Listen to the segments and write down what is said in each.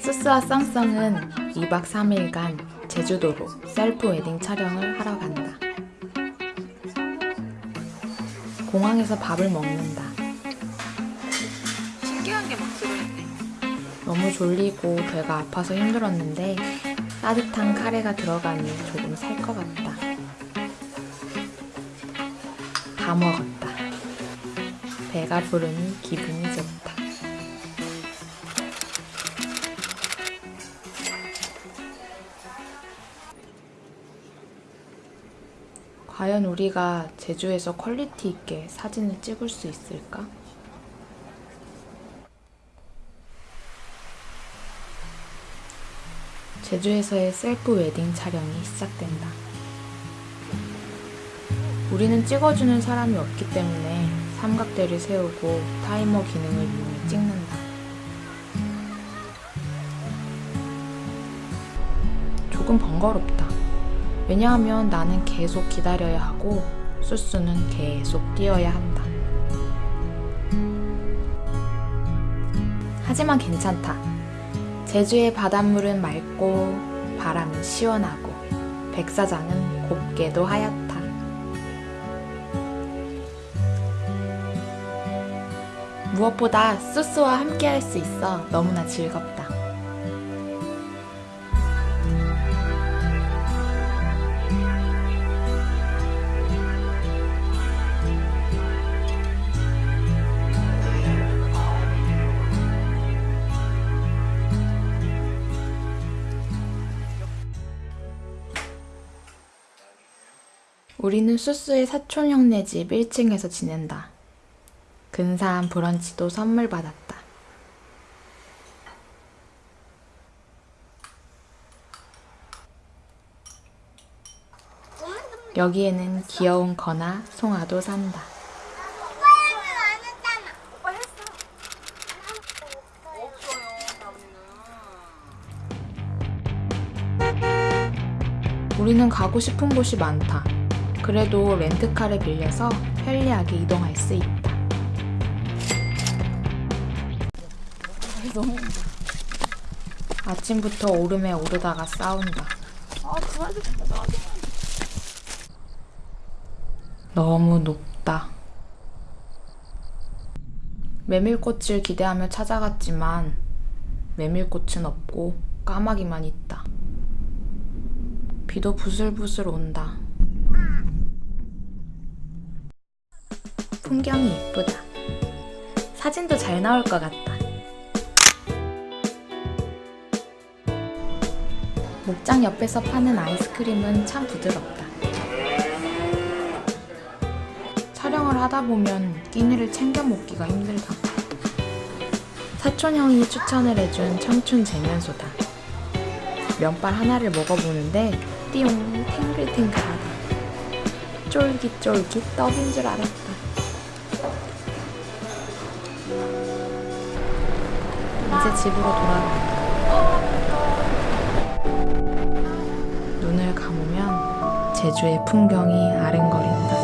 수스와 쌍쌍은 2박 3일간 제주도로 셀프 웨딩 촬영을 하러 간다. 공항에서 밥을 먹는다. 신기한 게 막 들어있네. 너무 졸리고 배가 아파서 힘들었는데 따뜻한 카레가 들어가니 조금 살 것 같다. 다 먹었다. 배가 부르니 기분이 좋다. 과연 우리가 제주에서 quality 있게 사진을 찍을 수 있을까? 제주에서의 셀프 웨딩 촬영이 시작된다. 우리는 찍어주는 사람이 없기 때문에 삼각대를 세우고 타이머 기능을 이용해 찍는다. 조금 번거롭다. 왜냐하면 나는 계속 기다려야 하고 수수는 계속 뛰어야 한다. 하지만 괜찮다. 제주의 바닷물은 맑고 바람은 시원하고 백사장은 곱게도 하얗다. 무엇보다 수스와 함께 할 수 있어 너무나 즐겁다. 우리는 수스의 사촌 형네 집 1층에서 지낸다. 근사한 브런치도 선물 받았다. 여기에는 귀여운 거나 송아도 산다. 우리는 가고 싶은 곳이 많다. 그래도 렌트카를 빌려서 편리하게 이동할 수 있다. 아침부터 오름에 오르다가 싸운다. 아. 너무 높다. 메밀꽃을 기대하며 찾아갔지만 메밀꽃은 없고 까마귀만 있다. 비도 부슬부슬 온다. 풍경이 예쁘다. 사진도 잘 나올 것 같다. 목장 옆에서 파는 아이스크림은 참 부드럽다. 촬영을 하다 보면 끼니를 챙겨 먹기가 힘들다. 사촌 형이 추천을 해준 청춘 재면소다. 면발 하나를 먹어보는데 띠용 탱글탱글하다. 쫄깃쫄깃 떡인 줄 알았다. 이제 집으로 돌아간다. 눈을 감으면 제주의 풍경이 아른거린다.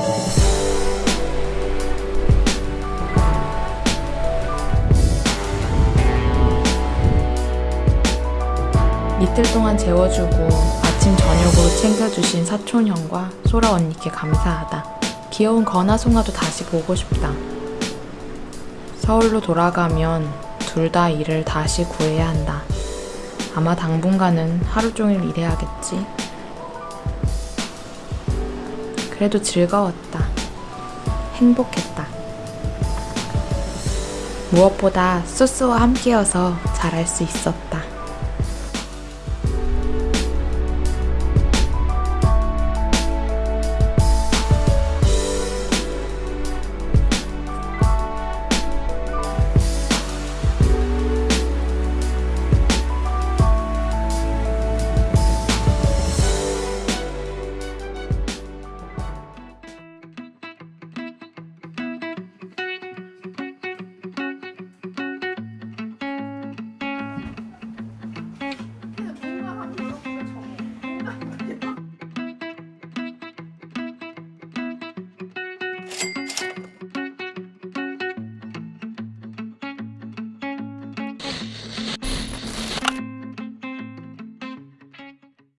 이틀 동안 재워주고 아침 저녁으로 챙겨주신 사촌 형과 소라 언니께 감사하다. 귀여운 건아 송아도 다시 보고 싶다. 서울로 돌아가면 둘 다 일을 다시 구해야 한다. 아마 당분간은 하루 종일 일해야겠지. 그래도 즐거웠다. 행복했다. 무엇보다 소스와 함께여서 잘할 수 있었다.